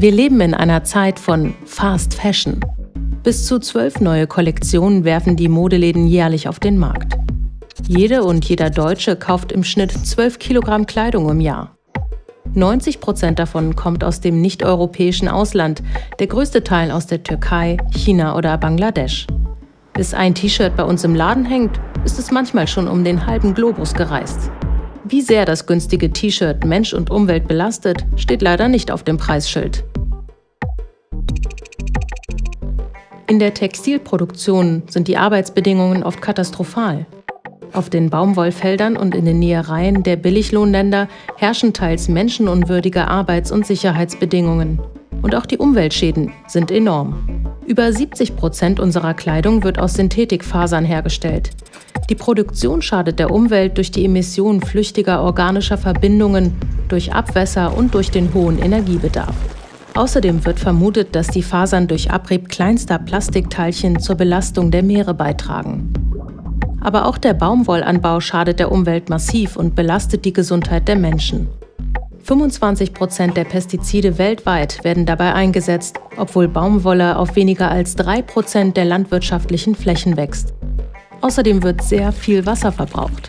Wir leben in einer Zeit von Fast Fashion. Bis zu zwölf neue Kollektionen werfen die Modeläden jährlich auf den Markt. Jede und jeder Deutsche kauft im Schnitt 12 Kilogramm Kleidung im Jahr. 90 Prozent davon kommt aus dem nicht-europäischen Ausland, der größte Teil aus der Türkei, China oder Bangladesch. Bis ein T-Shirt bei uns im Laden hängt, ist es manchmal schon um den halben Globus gereist. Wie sehr das günstige T-Shirt Mensch und Umwelt belastet, steht leider nicht auf dem Preisschild. In der Textilproduktion sind die Arbeitsbedingungen oft katastrophal. Auf den Baumwollfeldern und in den Nähereien der Billiglohnländer herrschen teils menschenunwürdige Arbeits- und Sicherheitsbedingungen. Und auch die Umweltschäden sind enorm. Über 70 Prozent unserer Kleidung wird aus Synthetikfasern hergestellt. Die Produktion schadet der Umwelt durch die Emission flüchtiger organischer Verbindungen, durch Abwässer und durch den hohen Energiebedarf. Außerdem wird vermutet, dass die Fasern durch Abrieb kleinster Plastikteilchen zur Belastung der Meere beitragen. Aber auch der Baumwollanbau schadet der Umwelt massiv und belastet die Gesundheit der Menschen. 25 Prozent der Pestizide weltweit werden dabei eingesetzt, obwohl Baumwolle auf weniger als 3 Prozent der landwirtschaftlichen Flächen wächst. Außerdem wird sehr viel Wasser verbraucht.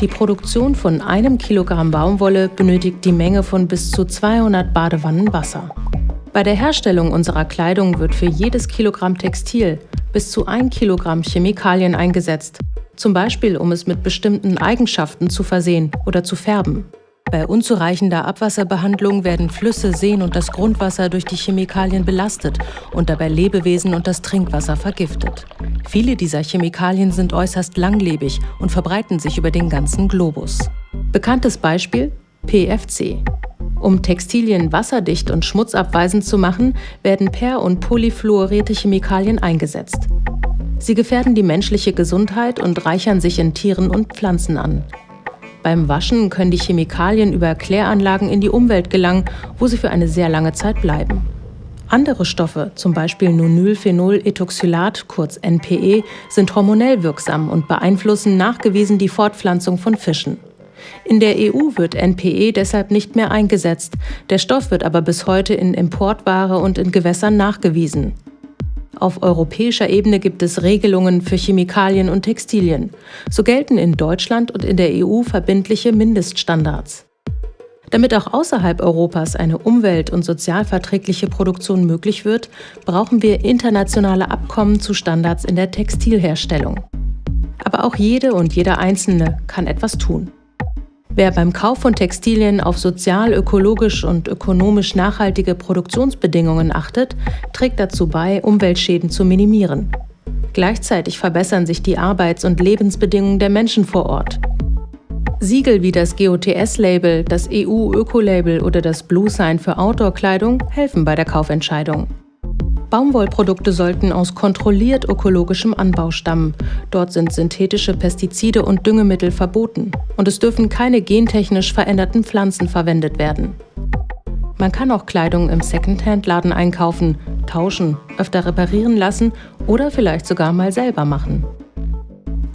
Die Produktion von einem Kilogramm Baumwolle benötigt die Menge von bis zu 200 Badewannen Wasser. Bei der Herstellung unserer Kleidung wird für jedes Kilogramm Textil bis zu ein Kilogramm Chemikalien eingesetzt, zum Beispiel um es mit bestimmten Eigenschaften zu versehen oder zu färben. Bei unzureichender Abwasserbehandlung werden Flüsse, Seen und das Grundwasser durch die Chemikalien belastet und dabei Lebewesen und das Trinkwasser vergiftet. Viele dieser Chemikalien sind äußerst langlebig und verbreiten sich über den ganzen Globus. Bekanntes Beispiel PFC. Um Textilien wasserdicht und schmutzabweisend zu machen, werden per- und polyfluorierte Chemikalien eingesetzt. Sie gefährden die menschliche Gesundheit und reichern sich in Tieren und Pflanzen an. Beim Waschen können die Chemikalien über Kläranlagen in die Umwelt gelangen, wo sie für eine sehr lange Zeit bleiben. Andere Stoffe, zum Beispiel Nonylphenol-Ethoxylat, kurz NPE, sind hormonell wirksam und beeinflussen nachgewiesen die Fortpflanzung von Fischen. In der EU wird NPE deshalb nicht mehr eingesetzt, der Stoff wird aber bis heute in Importware und in Gewässern nachgewiesen. Auf europäischer Ebene gibt es Regelungen für Chemikalien und Textilien. So gelten in Deutschland und in der EU verbindliche Mindeststandards. Damit auch außerhalb Europas eine umwelt- und sozialverträgliche Produktion möglich wird, brauchen wir internationale Abkommen zu Standards in der Textilherstellung. Aber auch jede und jeder Einzelne kann etwas tun. Wer beim Kauf von Textilien auf sozial, ökologisch und ökonomisch nachhaltige Produktionsbedingungen achtet, trägt dazu bei, Umweltschäden zu minimieren. Gleichzeitig verbessern sich die Arbeits- und Lebensbedingungen der Menschen vor Ort. Siegel wie das GOTS-Label, das EU-Öko-Label oder das Blue Sign für Outdoor-Kleidung helfen bei der Kaufentscheidung. Baumwollprodukte sollten aus kontrolliert ökologischem Anbau stammen. Dort sind synthetische Pestizide und Düngemittel verboten. Und es dürfen keine gentechnisch veränderten Pflanzen verwendet werden. Man kann auch Kleidung im Secondhand-Laden einkaufen, tauschen, öfter reparieren lassen oder vielleicht sogar mal selber machen.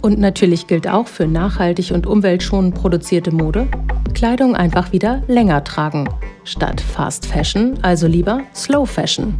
Und natürlich gilt auch für nachhaltig und umweltschonend produzierte Mode, Kleidung einfach wieder länger tragen. Statt Fast Fashion also lieber Slow Fashion.